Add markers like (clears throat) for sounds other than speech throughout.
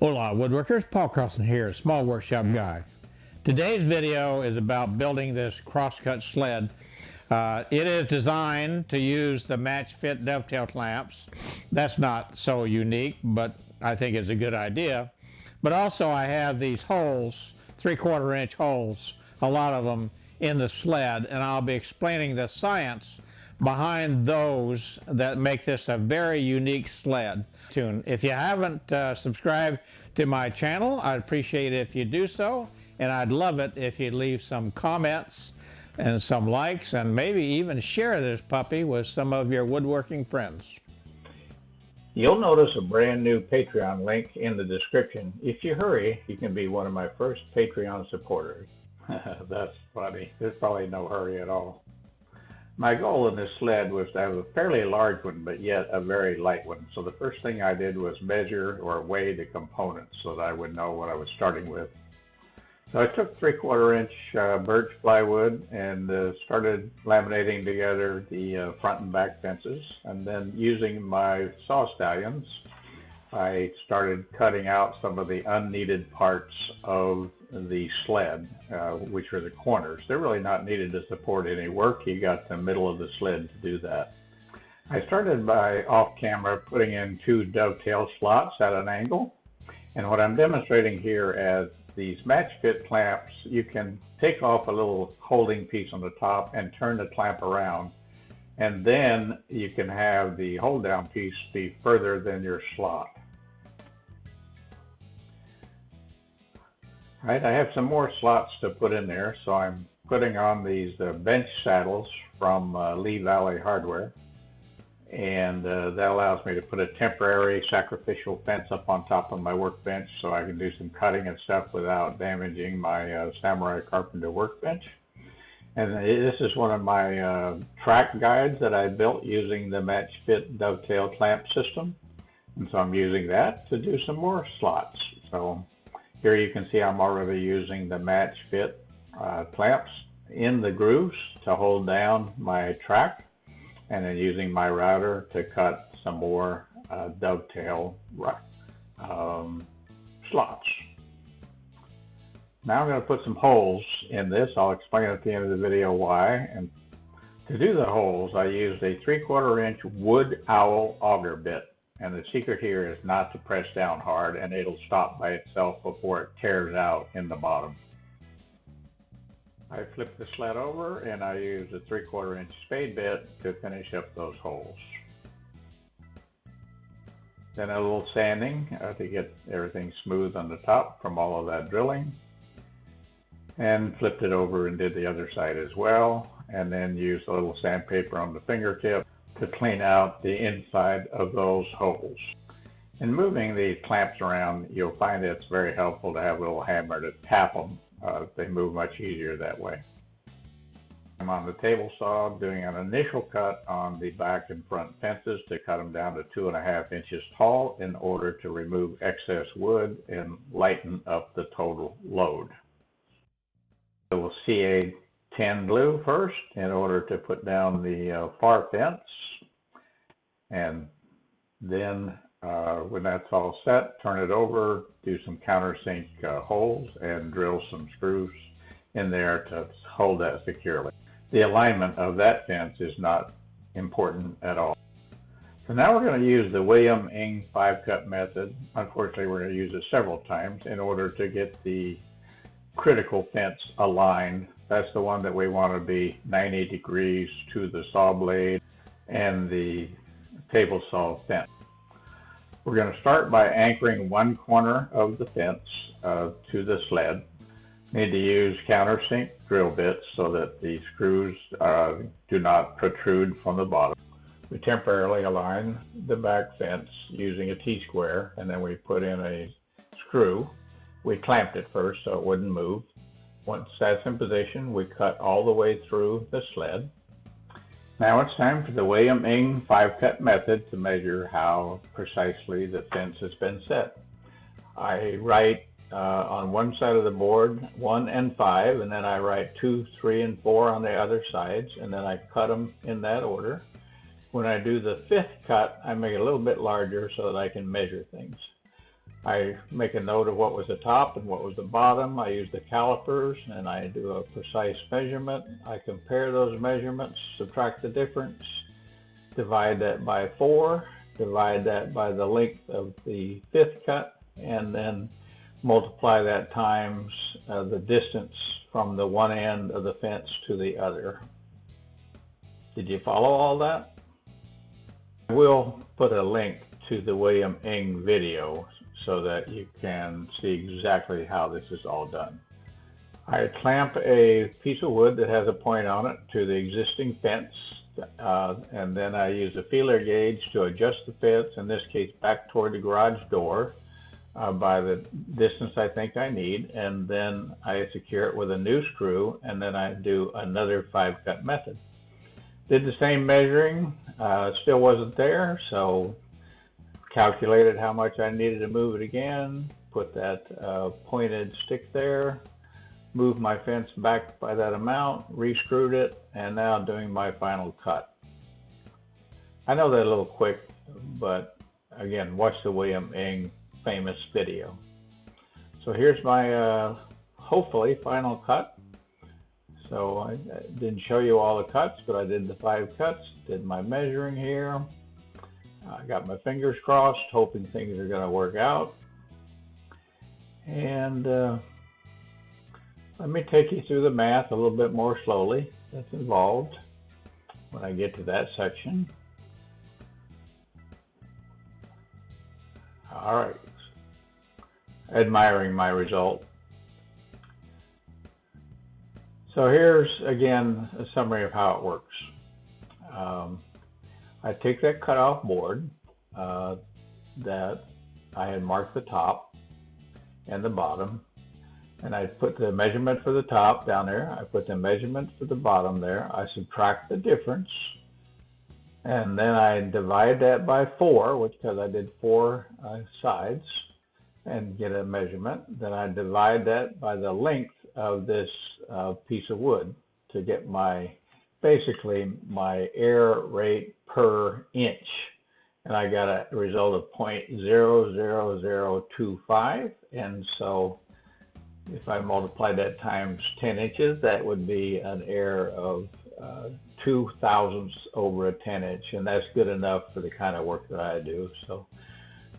Hola woodworkers, Paul Carlson here, Small Workshop Guy. Today's video is about building this crosscut sled. Uh, it is designed to use the match fit dovetail clamps. That's not so unique, but I think it's a good idea. But also I have these holes, three quarter inch holes, a lot of them in the sled, and I'll be explaining the science behind those that make this a very unique sled. If you haven't uh, subscribed to my channel, I'd appreciate it if you do so, and I'd love it if you leave some comments and some likes and maybe even share this puppy with some of your woodworking friends. You'll notice a brand new Patreon link in the description. If you hurry, you can be one of my first Patreon supporters. (laughs) That's funny. There's probably no hurry at all. My goal in this sled was to have a fairly large one, but yet a very light one. So the first thing I did was measure or weigh the components so that I would know what I was starting with. So I took three quarter inch uh, birch plywood and uh, started laminating together the uh, front and back fences. And then using my saw stallions, I started cutting out some of the unneeded parts of the sled, uh, which are the corners. They're really not needed to support any work. You got the middle of the sled to do that. I started by off camera putting in two dovetail slots at an angle. And what I'm demonstrating here as these match fit clamps, you can take off a little holding piece on the top and turn the clamp around. And then you can have the hold down piece be further than your slot. Right, I have some more slots to put in there, so I'm putting on these uh, bench saddles from uh, Lee Valley Hardware. And uh, that allows me to put a temporary sacrificial fence up on top of my workbench so I can do some cutting and stuff without damaging my uh, Samurai Carpenter workbench. And this is one of my uh, track guides that I built using the Match Fit dovetail clamp system. And so I'm using that to do some more slots. So here you can see I'm already using the match fit uh, clamps in the grooves to hold down my track and then using my router to cut some more uh, dovetail um, slots. Now I'm going to put some holes in this. I'll explain at the end of the video why. And to do the holes, I used a 3 quarter inch WoodOwl auger bit. And the secret here is not to press down hard and it'll stop by itself before it tears out in the bottom. I flip the sled over and I use a 3 quarter inch spade bit to finish up those holes. Then a little sanding uh, to get everything smooth on the top from all of that drilling. And flipped it over and did the other side as well. And then used a little sandpaper on the fingertip to clean out the inside of those holes. In moving the clamps around, you'll find it's very helpful to have a little hammer to tap them. Uh, they move much easier that way. I'm on the table saw doing an initial cut on the back and front fences to cut them down to two and a half inches tall in order to remove excess wood and lighten up the total load. We'll CA 10 glue first in order to put down the uh, far fence and then uh, when that's all set, turn it over, do some countersink uh, holes, and drill some screws in there to hold that securely. The alignment of that fence is not important at all. So now we're going to use the William Ng five cut method. Unfortunately, we're going to use it several times in order to get the critical fence aligned. That's the one that we want to be 90 degrees to the saw blade and the table saw fence. We're going to start by anchoring one corner of the fence uh, to the sled. Need to use countersink drill bits so that the screws uh, do not protrude from the bottom. We temporarily align the back fence using a T-square and then we put in a screw. We clamped it first so it wouldn't move. Once that's in position, we cut all the way through the sled. Now it's time for the William Ng five cut method to measure how precisely the fence has been set. I write uh, on one side of the board one and five, and then I write two, three, and four on the other sides, and then I cut them in that order. When I do the fifth cut, I make it a little bit larger so that I can measure things. I make a note of what was the top and what was the bottom. I use the calipers and I do a precise measurement. I compare those measurements, subtract the difference, divide that by four, divide that by the length of the fifth cut, and then multiply that times uh, the distance from the one end of the fence to the other. Did you follow all that? I will put a link to the William Ng video so that you can see exactly how this is all done. I clamp a piece of wood that has a point on it to the existing fence uh, and then I use a feeler gauge to adjust the fence, in this case back toward the garage door uh, by the distance I think I need and then I secure it with a new screw and then I do another five cut method. Did the same measuring, uh, still wasn't there so calculated how much I needed to move it again, put that uh, pointed stick there, moved my fence back by that amount, re-screwed it, and now doing my final cut. I know that a little quick, but again, watch the William Ng famous video. So here's my, uh, hopefully, final cut. So I didn't show you all the cuts, but I did the five cuts, did my measuring here. I got my fingers crossed, hoping things are going to work out. And uh, let me take you through the math a little bit more slowly that's involved when I get to that section. All right. Admiring my result. So here's, again, a summary of how it works. Um, I take that cutoff board uh, that I had marked the top and the bottom, and I put the measurement for the top down there. I put the measurement for the bottom there. I subtract the difference, and then I divide that by four, which because I did four uh, sides, and get a measurement. Then I divide that by the length of this uh, piece of wood to get my basically my air rate per inch. And I got a result of 0.00025. And so if I multiply that times 10 inches, that would be an air of uh, two thousandths over a 10 inch. And that's good enough for the kind of work that I do. So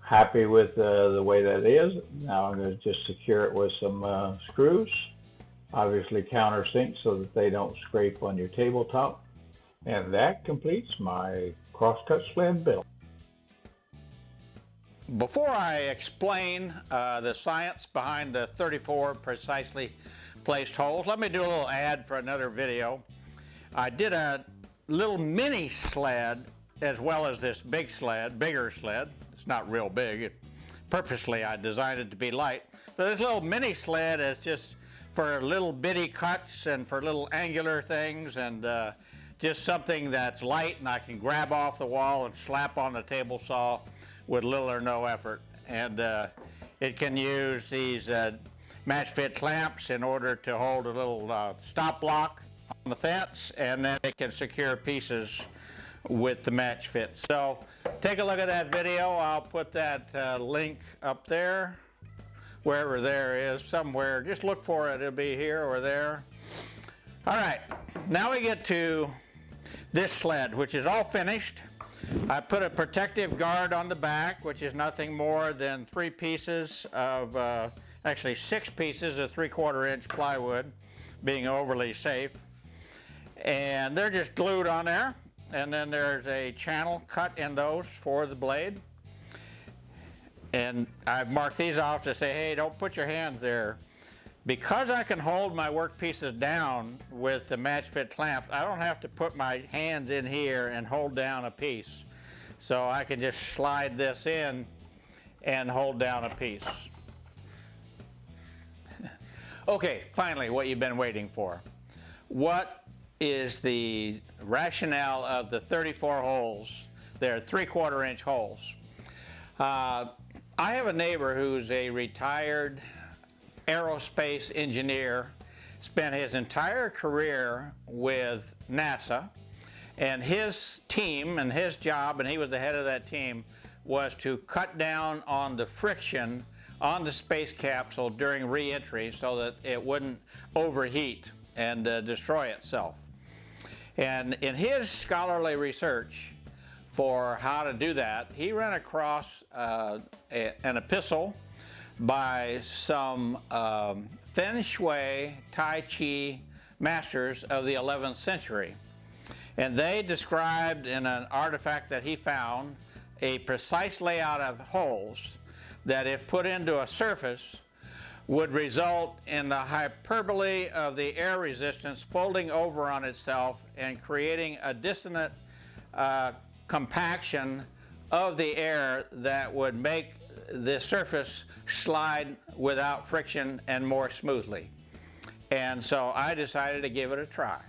happy with uh, the way that is. Now I'm going to just secure it with some uh, screws obviously countersink so that they don't scrape on your tabletop. And that completes my crosscut sled build. Before I explain uh, the science behind the 34 precisely placed holes, let me do a little ad for another video. I did a little mini sled as well as this big sled, bigger sled. It's not real big. It, purposely I designed it to be light. So this little mini sled is just for little bitty cuts and for little angular things and uh, just something that's light and I can grab off the wall and slap on the table saw with little or no effort. And uh, it can use these uh, match fit clamps in order to hold a little uh, stop block on the fence and then it can secure pieces with the match fit. So take a look at that video. I'll put that uh, link up there wherever there is, somewhere. Just look for it. It'll be here or there. All right, now we get to this sled, which is all finished. I put a protective guard on the back, which is nothing more than three pieces of, uh, actually six pieces of three quarter inch plywood, being overly safe. And they're just glued on there. And then there's a channel cut in those for the blade. And I've marked these off to say, hey, don't put your hands there. Because I can hold my work pieces down with the match fit clamps, I don't have to put my hands in here and hold down a piece. So I can just slide this in and hold down a piece. (laughs) okay, finally, what you've been waiting for. What is the rationale of the 34 holes? They're three quarter inch holes. Uh, I have a neighbor who's a retired aerospace engineer, spent his entire career with NASA, and his team and his job, and he was the head of that team, was to cut down on the friction on the space capsule during re-entry so that it wouldn't overheat and uh, destroy itself. And in his scholarly research for how to do that, he ran across uh, a, an epistle by some um, Feng Shui Tai Chi masters of the 11th century. And they described in an artifact that he found a precise layout of holes that if put into a surface would result in the hyperbole of the air resistance folding over on itself and creating a dissonant uh, compaction of the air that would make the surface slide without friction and more smoothly. And so I decided to give it a try.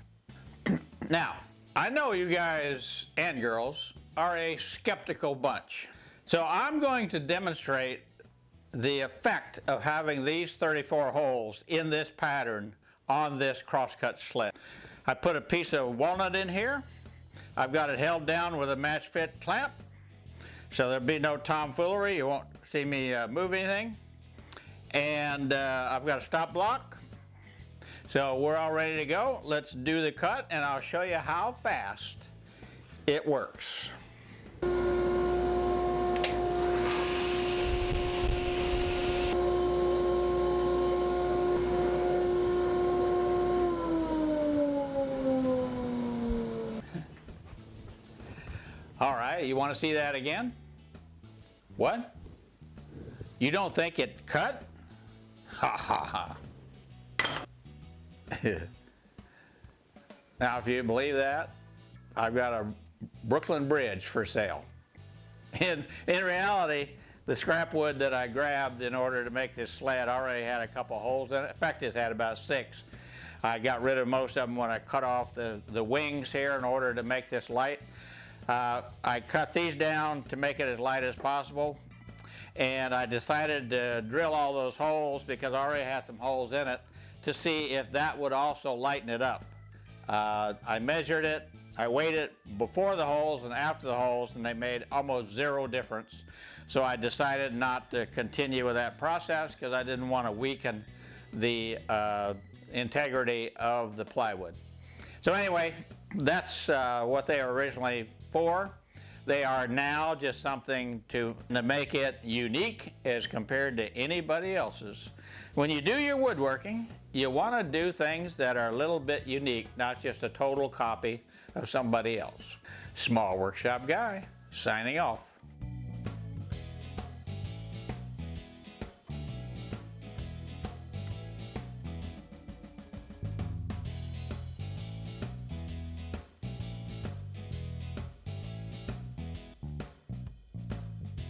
(clears throat) now, I know you guys and girls are a skeptical bunch. So I'm going to demonstrate the effect of having these 34 holes in this pattern on this crosscut sled. I put a piece of walnut in here. I've got it held down with a match fit clamp so there'll be no tomfoolery. You won't see me uh, move anything. And uh, I've got a stop block. So we're all ready to go. Let's do the cut and I'll show you how fast it works. All right, you want to see that again? What? You don't think it cut? Ha ha ha. (laughs) now, if you believe that, I've got a Brooklyn Bridge for sale. In, in reality, the scrap wood that I grabbed in order to make this sled already had a couple holes in it. In fact, this had about six. I got rid of most of them when I cut off the, the wings here in order to make this light. Uh, I cut these down to make it as light as possible and I decided to drill all those holes because I already had some holes in it to see if that would also lighten it up. Uh, I measured it, I weighed it before the holes and after the holes and they made almost zero difference. So I decided not to continue with that process because I didn't want to weaken the uh, integrity of the plywood. So anyway, that's uh, what they originally for. They are now just something to, to make it unique as compared to anybody else's. When you do your woodworking, you want to do things that are a little bit unique, not just a total copy of somebody else. Small Workshop Guy, signing off.